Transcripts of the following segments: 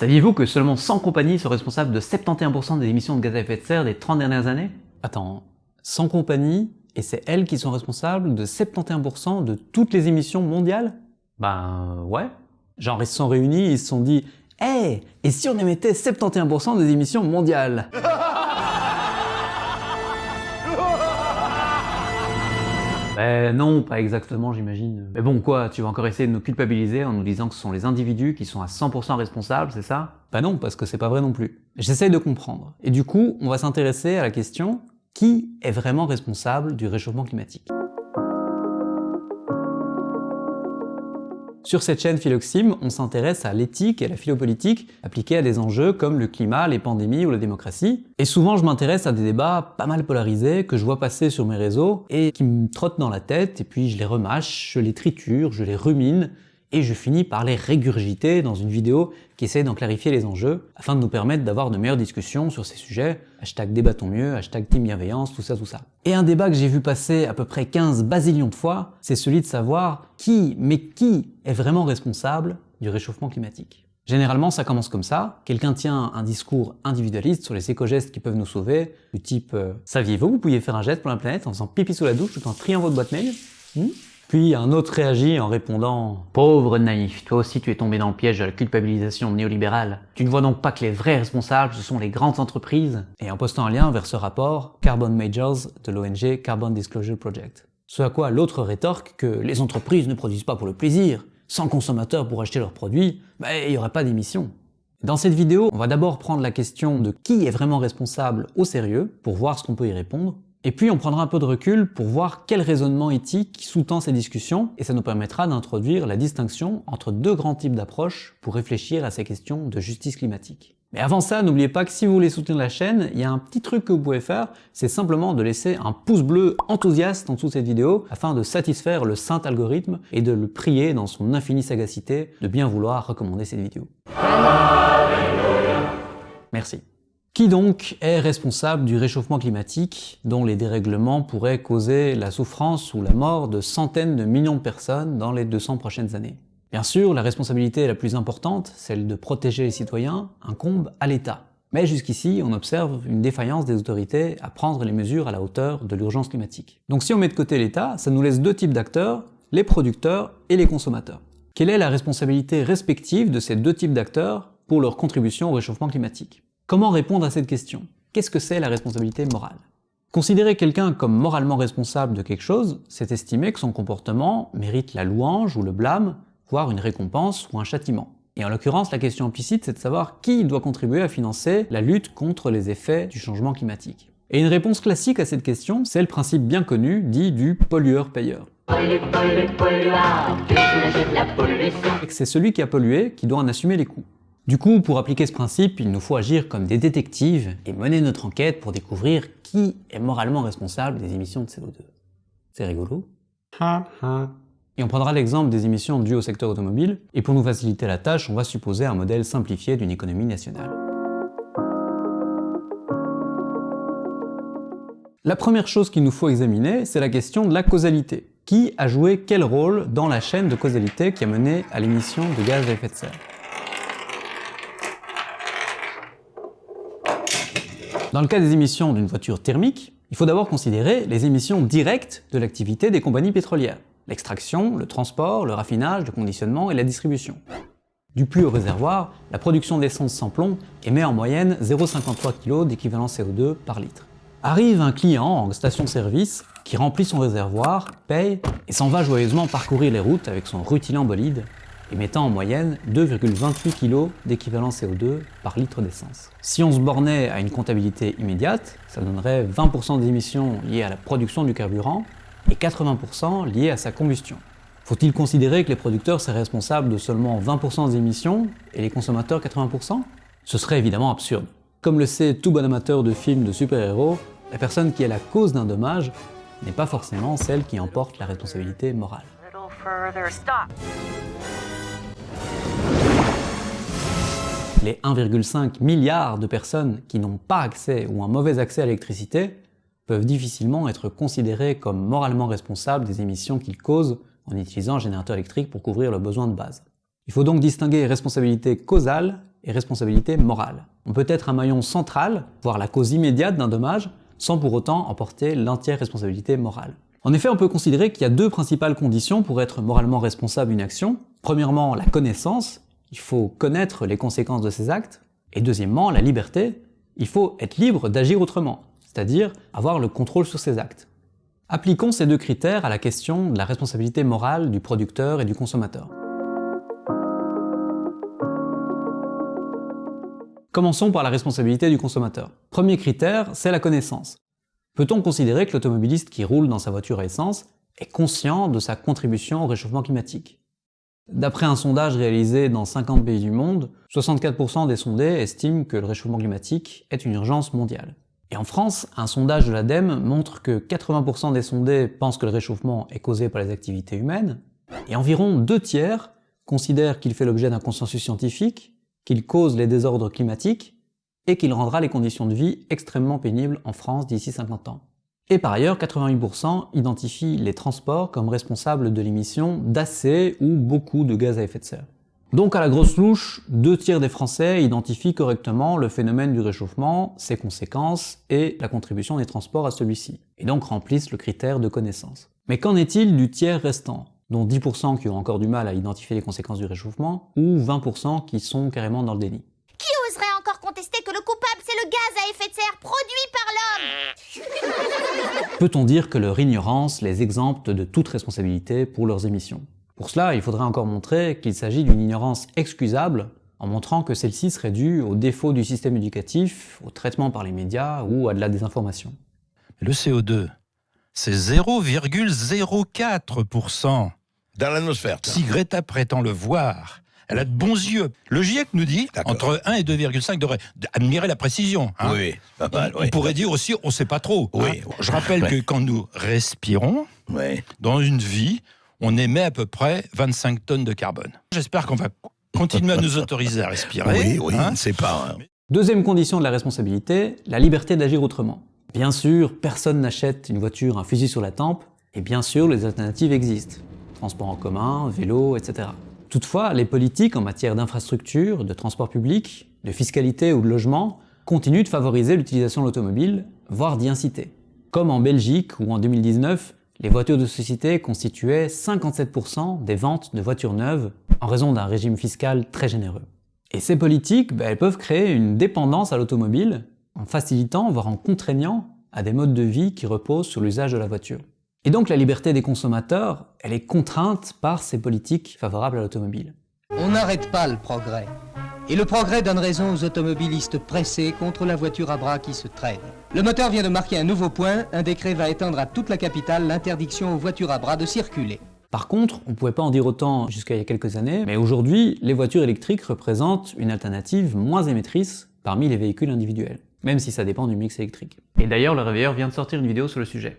Saviez-vous que seulement 100 compagnies sont responsables de 71% des émissions de gaz à effet de serre des 30 dernières années? Attends, 100 compagnies et c'est elles qui sont responsables de 71% de toutes les émissions mondiales? Ben ouais. Genre ils se sont réunis, ils se sont dit « Hey, et si on émettait 71% des émissions mondiales ?» Ben non, pas exactement j'imagine. Mais bon quoi, tu vas encore essayer de nous culpabiliser en nous disant que ce sont les individus qui sont à 100% responsables, c'est ça? Bah non, parce que c'est pas vrai non plus. J'essaye de comprendre. Et du coup, on va s'intéresser à la question qui est vraiment responsable du réchauffement climatique? Sur cette chaîne Philoxime, on s'intéresse à l'éthique et à la philopolitique appliquées à des enjeux comme le climat, les pandémies ou la démocratie. Et souvent je m'intéresse à des débats pas mal polarisés que je vois passer sur mes réseaux et qui me trottent dans la tête et puis je les remâche, je les triture, je les rumine et je finis par les régurgiter dans une vidéo qui essaie d'en clarifier les enjeux afin de nous permettre d'avoir de meilleures discussions sur ces sujets, hashtag débattons mieux, hashtag team bienveillance, tout ça, tout ça. Et un débat que j'ai vu passer à peu près 15 basillions de fois, c'est celui de savoir qui, mais qui est vraiment responsable du réchauffement climatique. Généralement, ça commence comme ça. Quelqu'un tient un discours individualiste sur les éco-gestes qui peuvent nous sauver, du type euh, Saviez-vous vous pouviez faire un geste pour la planète en faisant pipi sous la douche tout en triant votre boîte mail? Hmm? Puis un autre réagit en répondant « Pauvre naïf, toi aussi tu es tombé dans le piège de la culpabilisation néolibérale. Tu ne vois donc pas que les vrais responsables, ce sont les grandes entreprises ?» Et en postant un lien vers ce rapport Carbon Majors de l'ONG Carbon Disclosure Project. Ce à quoi l'autre rétorque que les entreprises ne produisent pas pour le plaisir, sans consommateurs pour acheter leurs produits, bah, il n'y aurait pas d'émissions. Dans cette vidéo, on va d'abord prendre la question de qui est vraiment responsable au sérieux, pour voir ce qu'on peut y répondre, et puis on prendra un peu de recul pour voir quel raisonnement éthique sous-tend ces discussions, et ça nous permettra d'introduire la distinction entre deux grands types d'approches pour réfléchir à ces questions de justice climatique. Mais avant ça, n'oubliez pas que si vous voulez soutenir la chaîne, il y a un petit truc que vous pouvez faire, c'est simplement de laisser un pouce bleu enthousiaste en dessous de cette vidéo afin de satisfaire le saint algorithme et de le prier dans son infinie sagacité de bien vouloir recommander cette vidéo. Merci. Qui donc est responsable du réchauffement climatique dont les dérèglements pourraient causer la souffrance ou la mort de centaines de millions de personnes dans les 200 prochaines années? Bien sûr, la responsabilité la plus importante, celle de protéger les citoyens, incombe à l'État. Mais jusqu'ici, on observe une défaillance des autorités à prendre les mesures à la hauteur de l'urgence climatique. Donc si on met de côté l'État, ça nous laisse deux types d'acteurs, les producteurs et les consommateurs. Quelle est la responsabilité respective de ces deux types d'acteurs pour leur contribution au réchauffement climatique? Comment répondre à cette question? Qu'est-ce que c'est la responsabilité morale? Considérer quelqu'un comme moralement responsable de quelque chose, c'est estimer que son comportement mérite la louange ou le blâme, voire une récompense ou un châtiment. Et en l'occurrence, la question implicite, c'est de savoir qui doit contribuer à financer la lutte contre les effets du changement climatique. Et une réponse classique à cette question, c'est le principe bien connu dit du pollueur-payeur. C'est celui qui a pollué qui doit en assumer les coûts. Du coup, pour appliquer ce principe, il nous faut agir comme des détectives et mener notre enquête pour découvrir qui est moralement responsable des émissions de CO2. C'est rigolo Et on prendra l'exemple des émissions dues au secteur automobile, et pour nous faciliter la tâche, on va supposer un modèle simplifié d'une économie nationale. La première chose qu'il nous faut examiner, c'est la question de la causalité. Qui a joué quel rôle dans la chaîne de causalité qui a mené à l'émission de gaz à effet de serre? Dans le cas des émissions d'une voiture thermique, il faut d'abord considérer les émissions directes de l'activité des compagnies pétrolières. L'extraction, le transport, le raffinage, le conditionnement et la distribution. Du puits au réservoir, la production d'essence sans plomb émet en moyenne 0,53 kg d'équivalent CO2 par litre. Arrive un client en station-service qui remplit son réservoir, paye et s'en va joyeusement parcourir les routes avec son rutilant bolide émettant en moyenne 2,28 kg d'équivalent CO2 par litre d'essence. Si on se bornait à une comptabilité immédiate, ça donnerait 20% d'émissions liées à la production du carburant et 80% liées à sa combustion. Faut-il considérer que les producteurs seraient responsables de seulement 20% des émissions et les consommateurs 80% Ce serait évidemment absurde. Comme le sait tout bon amateur de films de super-héros, la personne qui est la cause d'un dommage n'est pas forcément celle qui emporte la responsabilité morale. Les 1,5 milliard de personnes qui n'ont pas accès ou un mauvais accès à l'électricité peuvent difficilement être considérées comme moralement responsables des émissions qu'ils causent en utilisant un générateur électrique pour couvrir leurs besoins de base. Il faut donc distinguer responsabilité causale et responsabilité morale. On peut être un maillon central, voire la cause immédiate d'un dommage, sans pour autant emporter l'entière responsabilité morale. En effet, on peut considérer qu'il y a deux principales conditions pour être moralement responsable d'une action. Premièrement, la connaissance, il faut connaître les conséquences de ses actes. Et deuxièmement, la liberté, il faut être libre d'agir autrement, c'est-à-dire avoir le contrôle sur ses actes. Appliquons ces deux critères à la question de la responsabilité morale du producteur et du consommateur. Commençons par la responsabilité du consommateur. Premier critère, c'est la connaissance. Peut-on considérer que l'automobiliste qui roule dans sa voiture à essence est conscient de sa contribution au réchauffement climatique? D'après un sondage réalisé dans 50 pays du monde, 64% des sondés estiment que le réchauffement climatique est une urgence mondiale. Et en France, un sondage de l'ADEME montre que 80% des sondés pensent que le réchauffement est causé par les activités humaines, et environ deux tiers considèrent qu'il fait l'objet d'un consensus scientifique qu'il cause les désordres climatiques et qu'il rendra les conditions de vie extrêmement pénibles en France d'ici 50 ans. Et par ailleurs, 88% identifient les transports comme responsables de l'émission d'assez ou beaucoup de gaz à effet de serre. Donc à la grosse louche, deux tiers des Français identifient correctement le phénomène du réchauffement, ses conséquences et la contribution des transports à celui-ci, et donc remplissent le critère de connaissance. Mais qu'en est-il du tiers restant dont 10% qui ont encore du mal à identifier les conséquences du réchauffement, ou 20% qui sont carrément dans le déni? Oserait encore contester que le coupable c'est le gaz à effet de serre produit par l'homme Peut-on dire que leur ignorance les exempte de toute responsabilité pour leurs émissions? Pour cela, il faudrait encore montrer qu'il s'agit d'une ignorance excusable, en montrant que celle-ci serait due au défaut du système éducatif, au traitement par les médias ou à de la désinformation. Le CO2, c'est 0,04% dans l'atmosphère. Si Greta prétend le voir, elle a de bons yeux. Le GIEC nous dit entre 1 et 2,5 degrés. Admirez la précision. Hein. Oui, pas mal, On pourrait dire aussi, on ne sait pas trop. Hein. Je rappelle que quand nous respirons, dans une vie, on émet à peu près 25 tonnes de carbone. J'espère qu'on va continuer à nous autoriser à respirer. Oui, oui, hein. on ne sait pas. hein. Deuxième condition de la responsabilité, la liberté d'agir autrement. Bien sûr, personne n'achète une voiture un fusil sur la tempe, et bien sûr, les alternatives existent. Transport en commun, vélo, etc. Toutefois, les politiques en matière d'infrastructure, de transport public, de fiscalité ou de logement continuent de favoriser l'utilisation de l'automobile, voire d'y inciter. Comme en Belgique, où en 2019, les voitures de société constituaient 57% des ventes de voitures neuves en raison d'un régime fiscal très généreux. Et ces politiques, ben, elles peuvent créer une dépendance à l'automobile en facilitant, voire en contraignant à des modes de vie qui reposent sur l'usage de la voiture. Et donc la liberté des consommateurs, elle est contrainte par ces politiques favorables à l'automobile. On n'arrête pas le progrès. Et le progrès donne raison aux automobilistes pressés contre la voiture à bras qui se traîne. Le moteur vient de marquer un nouveau point. Un décret va étendre à toute la capitale l'interdiction aux voitures à bras de circuler. Par contre, on ne pouvait pas en dire autant jusqu'à il y a quelques années, mais aujourd'hui, les voitures électriques représentent une alternative moins émettrice parmi les véhicules individuels, même si ça dépend du mix électrique. Et d'ailleurs, le réveilleur vient de sortir une vidéo sur le sujet.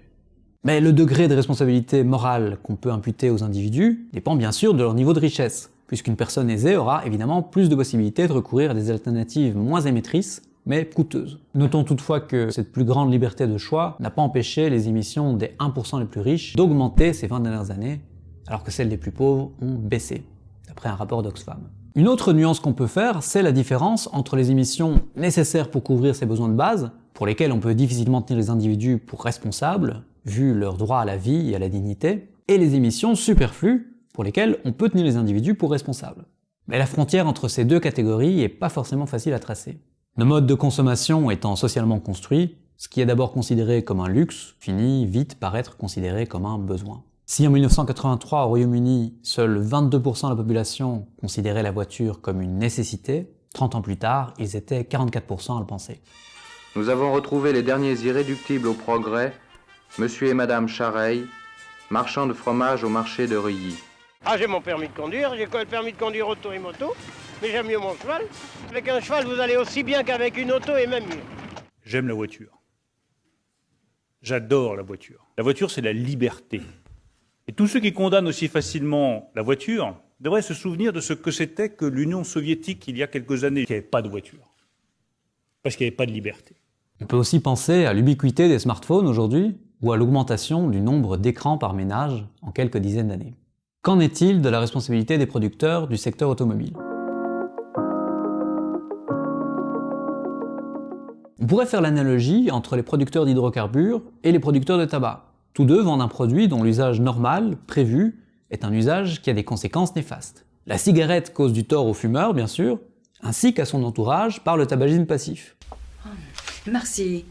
Mais le degré de responsabilité morale qu'on peut imputer aux individus dépend bien sûr de leur niveau de richesse, puisqu'une personne aisée aura évidemment plus de possibilités de recourir à des alternatives moins émettrices, mais coûteuses. Notons toutefois que cette plus grande liberté de choix n'a pas empêché les émissions des 1% les plus riches d'augmenter ces 20 dernières années, alors que celles des plus pauvres ont baissé, d'après un rapport d'Oxfam. Une autre nuance qu'on peut faire, c'est la différence entre les émissions nécessaires pour couvrir ses besoins de base, pour lesquels on peut difficilement tenir les individus pour responsables, vu leur droit à la vie et à la dignité, et les émissions superflues, pour lesquelles on peut tenir les individus pour responsables. Mais la frontière entre ces deux catégories est pas forcément facile à tracer. Nos modes de consommation étant socialement construits, ce qui est d'abord considéré comme un luxe finit vite par être considéré comme un besoin. Si en 1983 au Royaume-Uni, seuls 22% de la population considérait la voiture comme une nécessité, 30 ans plus tard, ils étaient 44% à le penser. Nous avons retrouvé les derniers irréductibles au progrès, monsieur et madame Chareil, marchands de fromage au marché de Reuilly. Ah, j'ai mon permis de conduire, j'ai le permis de conduire auto et moto, mais j'aime mieux mon cheval. Avec un cheval, vous allez aussi bien qu'avec une auto et même mieux. J'aime la voiture. J'adore la voiture. La voiture, c'est la liberté. Et tous ceux qui condamnent aussi facilement la voiture devraient se souvenir de ce que c'était que l'Union soviétique il y a quelques années, qui n'avait pas de voiture. Parce qu'il n'y avait pas de liberté. On peut aussi penser à l'ubiquité des smartphones aujourd'hui, ou à l'augmentation du nombre d'écrans par ménage en quelques dizaines d'années. Qu'en est-il de la responsabilité des producteurs du secteur automobile? On pourrait faire l'analogie entre les producteurs d'hydrocarbures et les producteurs de tabac. Tous deux vendent un produit dont l'usage normal, prévu, est un usage qui a des conséquences néfastes. La cigarette cause du tort aux fumeurs, bien sûr, ainsi qu'à son entourage par le tabagisme passif. Merci.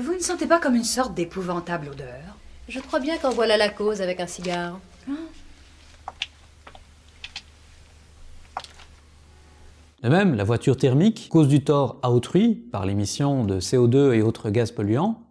Vous ne sentez pas comme une sorte d'épouvantable odeur? Je crois bien qu'en voilà la cause avec un cigare. De même, la voiture thermique cause du tort à autrui par l'émission de CO2 et autres gaz polluants,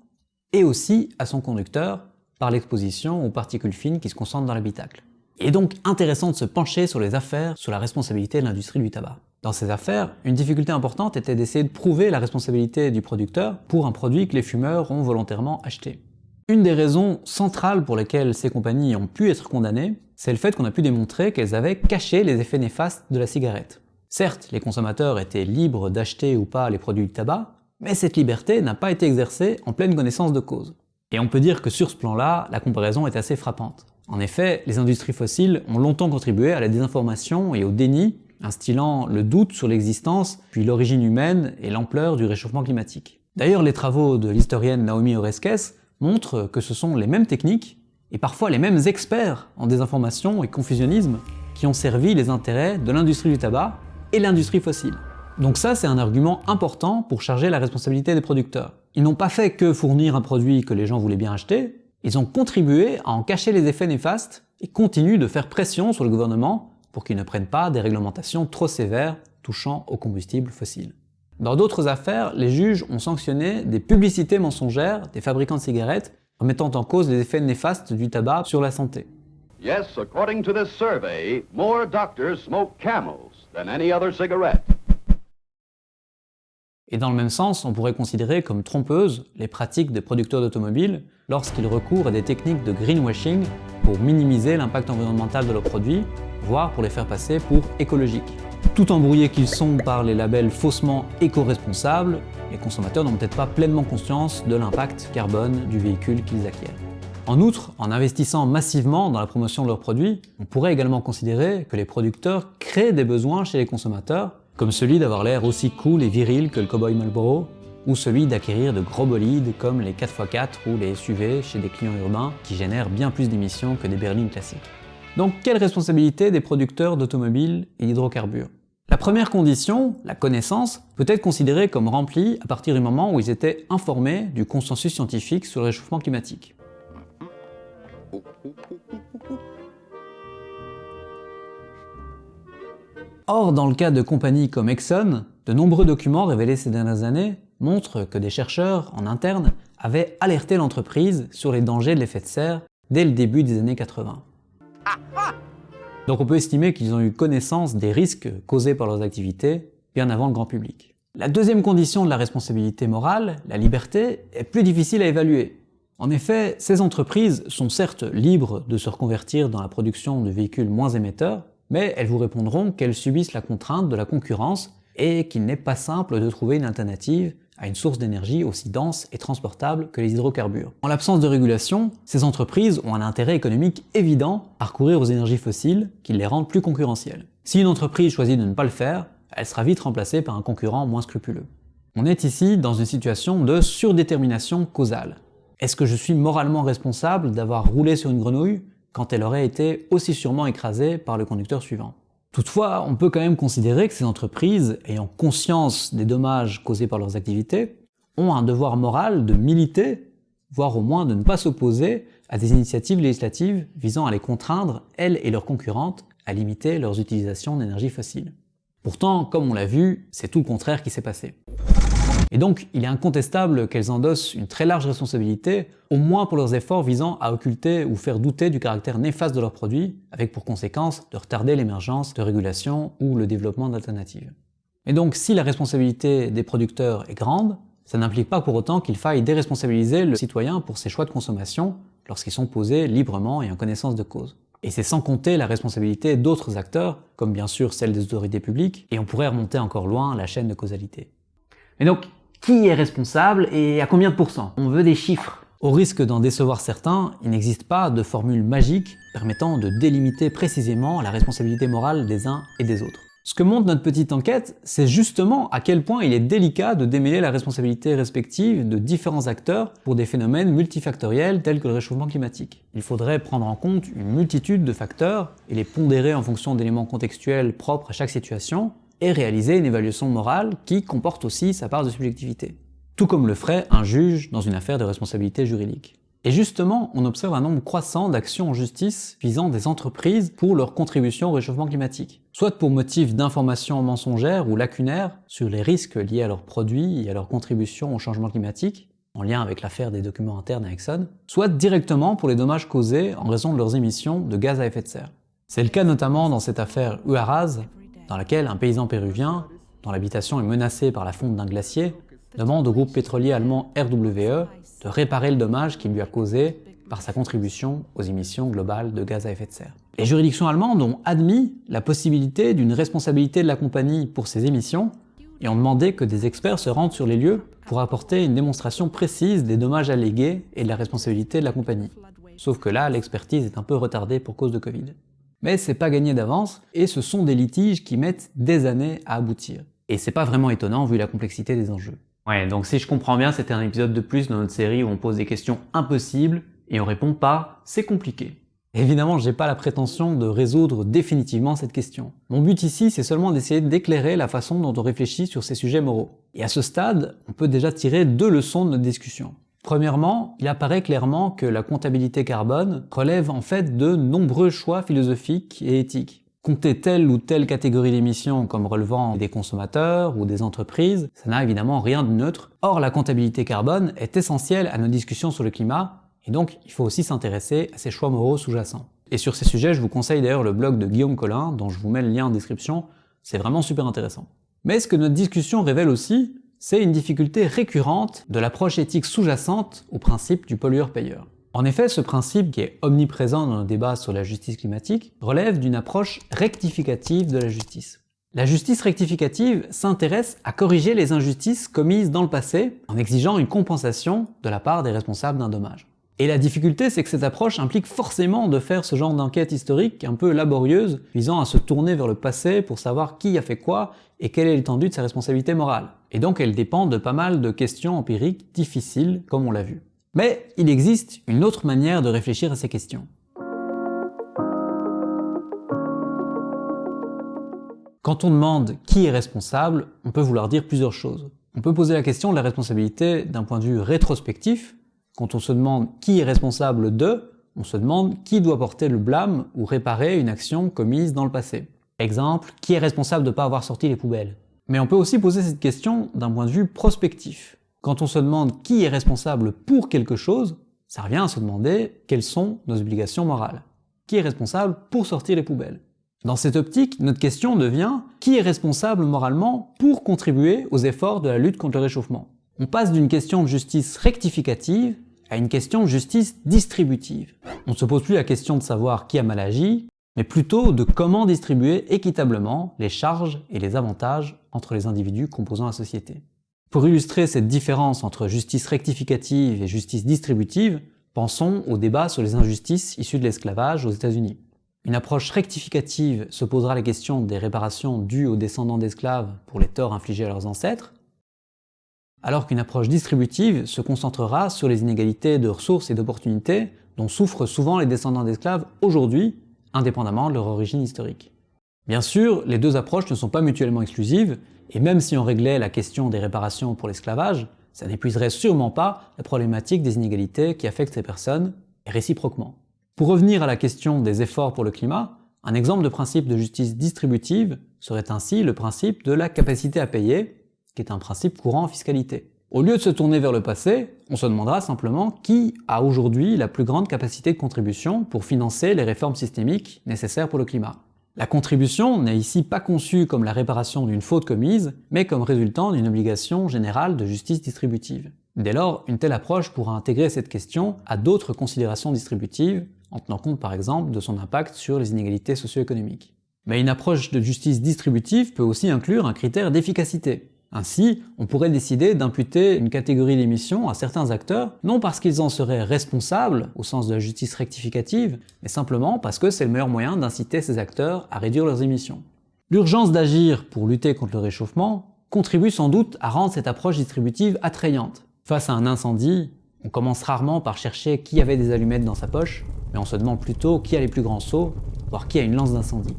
et aussi à son conducteur par l'exposition aux particules fines qui se concentrent dans l'habitacle. Il est donc intéressant de se pencher sur les affaires sur la responsabilité de l'industrie du tabac. Dans ces affaires, une difficulté importante était d'essayer de prouver la responsabilité du producteur pour un produit que les fumeurs ont volontairement acheté. Une des raisons centrales pour lesquelles ces compagnies ont pu être condamnées, c'est le fait qu'on a pu démontrer qu'elles avaient caché les effets néfastes de la cigarette. Certes, les consommateurs étaient libres d'acheter ou pas les produits de tabac, mais cette liberté n'a pas été exercée en pleine connaissance de cause. Et on peut dire que sur ce plan-là, la comparaison est assez frappante. En effet, les industries fossiles ont longtemps contribué à la désinformation et au déni, instillant le doute sur l'existence, puis l'origine humaine et l'ampleur du réchauffement climatique. D'ailleurs, les travaux de l'historienne Naomi Oreskes montrent que ce sont les mêmes techniques, et parfois les mêmes experts en désinformation et confusionnisme, qui ont servi les intérêts de l'industrie du tabac et l'industrie fossile. Donc ça, c'est un argument important pour charger la responsabilité des producteurs. Ils n'ont pas fait que fournir un produit que les gens voulaient bien acheter, ils ont contribué à en cacher les effets néfastes et continuent de faire pression sur le gouvernement pour qu'il ne prenne pas des réglementations trop sévères touchant aux combustibles fossiles. Dans d'autres affaires, les juges ont sanctionné des publicités mensongères des fabricants de cigarettes remettant en cause les effets néfastes du tabac sur la santé. Yes, according to this survey, more doctors smoke camels than any other cigarette. Et dans le même sens, on pourrait considérer comme trompeuses les pratiques des producteurs d'automobiles lorsqu'ils recourent à des techniques de greenwashing pour minimiser l'impact environnemental de leurs produits, voire pour les faire passer pour écologiques. Tout embrouillés qu'ils sont par les labels faussement éco-responsables, les consommateurs n'ont peut-être pas pleinement conscience de l'impact carbone du véhicule qu'ils acquièrent. En outre, en investissant massivement dans la promotion de leurs produits, on pourrait également considérer que les producteurs créent des besoins chez les consommateurs, comme celui d'avoir l'air aussi cool et viril que le cowboy Marlboro, ou celui d'acquérir de gros bolides comme les 4x4 ou les SUV chez des clients urbains qui génèrent bien plus d'émissions que des berlines classiques. Donc quelle responsabilité des producteurs d'automobiles et d'hydrocarbures? La première condition, la connaissance, peut être considérée comme remplie à partir du moment où ils étaient informés du consensus scientifique sur le réchauffement climatique. Or, dans le cas de compagnies comme Exxon, de nombreux documents révélés ces dernières années montrent que des chercheurs en interne avaient alerté l'entreprise sur les dangers de l'effet de serre dès le début des années 80. Donc on peut estimer qu'ils ont eu connaissance des risques causés par leurs activités bien avant le grand public. La deuxième condition de la responsabilité morale, la liberté, est plus difficile à évaluer. En effet, ces entreprises sont certes libres de se reconvertir dans la production de véhicules moins émetteurs, mais elles vous répondront qu'elles subissent la contrainte de la concurrence et qu'il n'est pas simple de trouver une alternative à une source d'énergie aussi dense et transportable que les hydrocarbures. En l'absence de régulation, ces entreprises ont un intérêt économique évident à recourir aux énergies fossiles qui les rendent plus concurrentielles. Si une entreprise choisit de ne pas le faire, elle sera vite remplacée par un concurrent moins scrupuleux. On est ici dans une situation de surdétermination causale. Est-ce que je suis moralement responsable d'avoir roulé sur une grenouille quand elle aurait été aussi sûrement écrasée par le conducteur suivant Toutefois, on peut quand même considérer que ces entreprises, ayant conscience des dommages causés par leurs activités, ont un devoir moral de militer, voire au moins de ne pas s'opposer à des initiatives législatives visant à les contraindre, elles et leurs concurrentes, à limiter leurs utilisations d'énergie fossile. Pourtant, comme on l'a vu, c'est tout le contraire qui s'est passé. Et donc, il est incontestable qu'elles endossent une très large responsabilité, au moins pour leurs efforts visant à occulter ou faire douter du caractère néfaste de leurs produits, avec pour conséquence de retarder l'émergence de régulation ou le développement d'alternatives. Et donc, si la responsabilité des producteurs est grande, ça n'implique pas pour autant qu'il faille déresponsabiliser le citoyen pour ses choix de consommation lorsqu'ils sont posés librement et en connaissance de cause. Et c'est sans compter la responsabilité d'autres acteurs, comme bien sûr celle des autorités publiques, et on pourrait remonter encore loin la chaîne de causalité. Mais donc, qui est responsable et à combien de pourcents On veut des chiffres. Au risque d'en décevoir certains, il n'existe pas de formule magique permettant de délimiter précisément la responsabilité morale des uns et des autres. Ce que montre notre petite enquête, c'est justement à quel point il est délicat de démêler la responsabilité respective de différents acteurs pour des phénomènes multifactoriels tels que le réchauffement climatique. Il faudrait prendre en compte une multitude de facteurs et les pondérer en fonction d'éléments contextuels propres à chaque situation, et réaliser une évaluation morale qui comporte aussi sa part de subjectivité. Tout comme le ferait un juge dans une affaire de responsabilité juridique. Et justement, on observe un nombre croissant d'actions en justice visant des entreprises pour leur contribution au réchauffement climatique. Soit pour motif d'information mensongère ou lacunaire sur les risques liés à leurs produits et à leur contribution au changement climatique, en lien avec l'affaire des documents internes à Exxon, soit directement pour les dommages causés en raison de leurs émissions de gaz à effet de serre. C'est le cas notamment dans cette affaire Huaraz, dans laquelle un paysan péruvien, dont l'habitation est menacée par la fonte d'un glacier, demande au groupe pétrolier allemand RWE de réparer le dommage qu'il lui a causé par sa contribution aux émissions globales de gaz à effet de serre. Les juridictions allemandes ont admis la possibilité d'une responsabilité de la compagnie pour ces émissions et ont demandé que des experts se rendent sur les lieux pour apporter une démonstration précise des dommages allégués et de la responsabilité de la compagnie. Sauf que là, l'expertise est un peu retardée pour cause de Covid. Mais c'est pas gagné d'avance, et ce sont des litiges qui mettent des années à aboutir. Et c'est pas vraiment étonnant vu la complexité des enjeux. Ouais, donc si je comprends bien, c'était un épisode de plus dans notre série où on pose des questions impossibles et on répond pas « c'est compliqué ». Évidemment, j'ai pas la prétention de résoudre définitivement cette question. Mon but ici, c'est seulement d'essayer d'éclairer la façon dont on réfléchit sur ces sujets moraux. Et à ce stade, on peut déjà tirer deux leçons de notre discussion. Premièrement, il apparaît clairement que la comptabilité carbone relève en fait de nombreux choix philosophiques et éthiques. Compter telle ou telle catégorie d'émissions comme relevant des consommateurs ou des entreprises, ça n'a évidemment rien de neutre. Or, la comptabilité carbone est essentielle à nos discussions sur le climat, et donc il faut aussi s'intéresser à ces choix moraux sous-jacents. Et sur ces sujets, je vous conseille d'ailleurs le blog de Guillaume Collin, dont je vous mets le lien en description, c'est vraiment super intéressant. Mais ce que notre discussion révèle aussi, c'est une difficulté récurrente de l'approche éthique sous-jacente au principe du pollueur-payeur. En effet, ce principe, qui est omniprésent dans le débat sur la justice climatique, relève d'une approche rectificative de la justice. La justice rectificative s'intéresse à corriger les injustices commises dans le passé en exigeant une compensation de la part des responsables d'un dommage. Et la difficulté, c'est que cette approche implique forcément de faire ce genre d'enquête historique un peu laborieuse, visant à se tourner vers le passé pour savoir qui a fait quoi et quelle est l'étendue de sa responsabilité morale. Et donc elle dépend de pas mal de questions empiriques difficiles, comme on l'a vu. Mais il existe une autre manière de réfléchir à ces questions. Quand on demande qui est responsable, on peut vouloir dire plusieurs choses. On peut poser la question de la responsabilité d'un point de vue rétrospectif. Quand on se demande qui est responsable de, on se demande qui doit porter le blâme ou réparer une action commise dans le passé. Exemple, qui est responsable de ne pas avoir sorti les poubelles? Mais on peut aussi poser cette question d'un point de vue prospectif. Quand on se demande qui est responsable pour quelque chose, ça revient à se demander quelles sont nos obligations morales. Qui est responsable pour sortir les poubelles? Dans cette optique, notre question devient qui est responsable moralement pour contribuer aux efforts de la lutte contre le réchauffement? On passe d'une question de justice rectificative à une question de justice distributive. On ne se pose plus la question de savoir qui a mal agi, mais plutôt de comment distribuer équitablement les charges et les avantages entre les individus composant la société. Pour illustrer cette différence entre justice rectificative et justice distributive, pensons au débat sur les injustices issues de l'esclavage aux États-Unis. Une approche rectificative se posera la question des réparations dues aux descendants d'esclaves pour les torts infligés à leurs ancêtres, alors qu'une approche distributive se concentrera sur les inégalités de ressources et d'opportunités dont souffrent souvent les descendants d'esclaves aujourd'hui, indépendamment de leur origine historique. Bien sûr, les deux approches ne sont pas mutuellement exclusives, et même si on réglait la question des réparations pour l'esclavage, ça n'épuiserait sûrement pas la problématique des inégalités qui affectent ces personnes, et réciproquement. Pour revenir à la question des efforts pour le climat, un exemple de principe de justice distributive serait ainsi le principe de la capacité à payer, qui est un principe courant en fiscalité. Au lieu de se tourner vers le passé, on se demandera simplement qui a aujourd'hui la plus grande capacité de contribution pour financer les réformes systémiques nécessaires pour le climat. La contribution n'est ici pas conçue comme la réparation d'une faute commise, mais comme résultant d'une obligation générale de justice distributive. Dès lors, une telle approche pourra intégrer cette question à d'autres considérations distributives, en tenant compte par exemple de son impact sur les inégalités socio-économiques. Mais une approche de justice distributive peut aussi inclure un critère d'efficacité. Ainsi, on pourrait décider d'imputer une catégorie d'émissions à certains acteurs, non parce qu'ils en seraient responsables, au sens de la justice rectificative, mais simplement parce que c'est le meilleur moyen d'inciter ces acteurs à réduire leurs émissions. L'urgence d'agir pour lutter contre le réchauffement contribue sans doute à rendre cette approche distributive attrayante. Face à un incendie, on commence rarement par chercher qui avait des allumettes dans sa poche, mais on se demande plutôt qui a les plus grands seaux, voire qui a une lance d'incendie.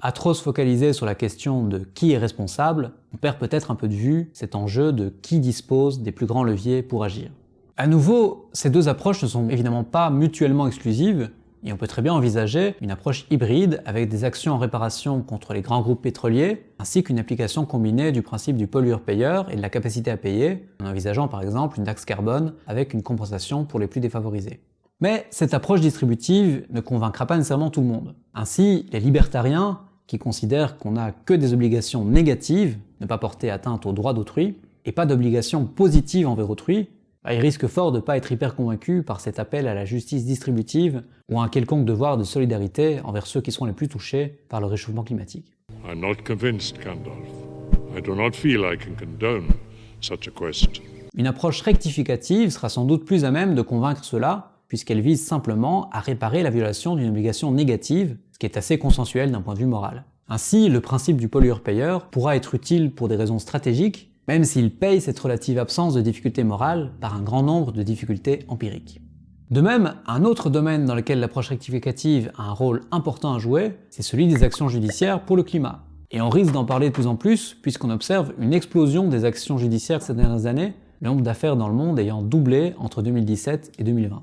À trop se focaliser sur la question de qui est responsable, on perd peut-être un peu de vue cet enjeu de qui dispose des plus grands leviers pour agir. À nouveau, ces deux approches ne sont évidemment pas mutuellement exclusives, et on peut très bien envisager une approche hybride avec des actions en réparation contre les grands groupes pétroliers, ainsi qu'une application combinée du principe du pollueur-payeur et de la capacité à payer, en envisageant par exemple une taxe carbone avec une compensation pour les plus défavorisés. Mais cette approche distributive ne convaincra pas nécessairement tout le monde. Ainsi, les libertariens, qui considèrent qu'on n'a que des obligations négatives, ne pas porter atteinte aux droits d'autrui, et pas d'obligations positives envers autrui, bah, il risque fort de ne pas être hyper convaincu par cet appel à la justice distributive ou à un quelconque devoir de solidarité envers ceux qui seront les plus touchés par le réchauffement climatique. I'm not convinced, Gandalf. I do not feel I can condone such a quest. Une approche rectificative sera sans doute plus à même de convaincre cela, puisqu'elle vise simplement à réparer la violation d'une obligation négative, qui est assez consensuel d'un point de vue moral. Ainsi, le principe du pollueur-payeur pourra être utile pour des raisons stratégiques, même s'il paye cette relative absence de difficultés morales par un grand nombre de difficultés empiriques. De même, un autre domaine dans lequel l'approche rectificative a un rôle important à jouer, c'est celui des actions judiciaires pour le climat. Et on risque d'en parler de plus en plus, puisqu'on observe une explosion des actions judiciaires ces dernières années, le nombre d'affaires dans le monde ayant doublé entre 2017 et 2020.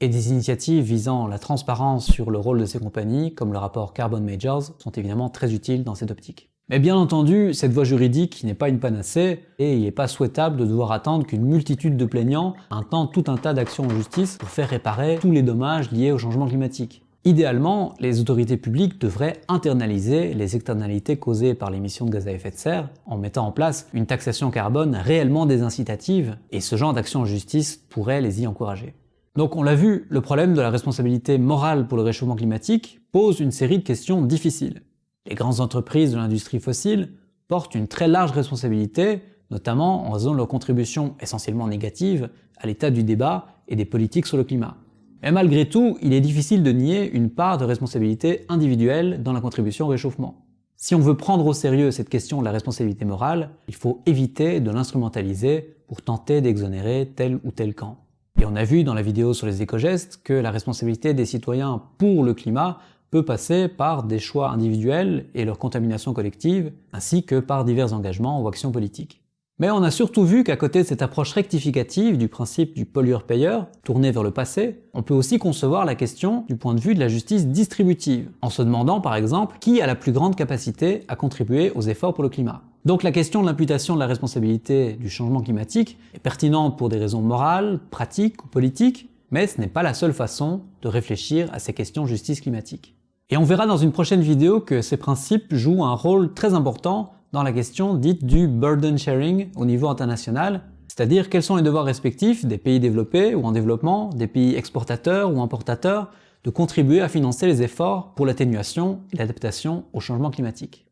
Et des initiatives visant la transparence sur le rôle de ces compagnies, comme le rapport Carbon Majors, sont évidemment très utiles dans cette optique. Mais bien entendu, cette voie juridique n'est pas une panacée, et il n'est pas souhaitable de devoir attendre qu'une multitude de plaignants intentent tout un tas d'actions en justice pour faire réparer tous les dommages liés au changement climatique. Idéalement, les autorités publiques devraient internaliser les externalités causées par l'émission de gaz à effet de serre en mettant en place une taxation carbone réellement désincitative, et ce genre d'action en justice pourrait les y encourager. Donc on l'a vu, le problème de la responsabilité morale pour le réchauffement climatique pose une série de questions difficiles. Les grandes entreprises de l'industrie fossile portent une très large responsabilité, notamment en raison de leur contribution essentiellement négative à l'état du débat et des politiques sur le climat. Mais malgré tout, il est difficile de nier une part de responsabilité individuelle dans la contribution au réchauffement. Si on veut prendre au sérieux cette question de la responsabilité morale, il faut éviter de l'instrumentaliser pour tenter d'exonérer tel ou tel camp. Et on a vu dans la vidéo sur les éco-gestes que la responsabilité des citoyens pour le climat peut passer par des choix individuels et leur contamination collective, ainsi que par divers engagements ou actions politiques. Mais on a surtout vu qu'à côté de cette approche rectificative du principe du pollueur-payeur, tourné vers le passé, on peut aussi concevoir la question du point de vue de la justice distributive, en se demandant par exemple qui a la plus grande capacité à contribuer aux efforts pour le climat. Donc la question de l'imputation de la responsabilité du changement climatique est pertinente pour des raisons morales, pratiques ou politiques, mais ce n'est pas la seule façon de réfléchir à ces questions de justice climatique. Et on verra dans une prochaine vidéo que ces principes jouent un rôle très important dans la question dite du burden sharing au niveau international, c'est-à-dire quels sont les devoirs respectifs des pays développés ou en développement, des pays exportateurs ou importateurs, de contribuer à financer les efforts pour l'atténuation et l'adaptation au changement climatique.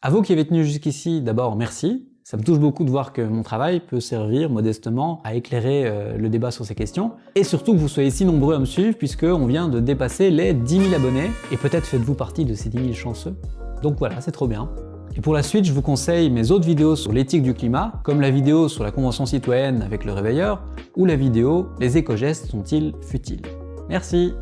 À vous qui avez tenu jusqu'ici, d'abord merci, ça me touche beaucoup de voir que mon travail peut servir modestement à éclairer euh, le débat sur ces questions. Et surtout que vous soyez si nombreux à me suivre puisqu'on vient de dépasser les 10 000 abonnés. Et peut-être faites-vous partie de ces 10 000 chanceux. Donc voilà, c'est trop bien. Et pour la suite, je vous conseille mes autres vidéos sur l'éthique du climat, comme la vidéo sur la Convention citoyenne avec le réveilleur, ou la vidéo « Les éco-gestes sont-ils futiles ?» Merci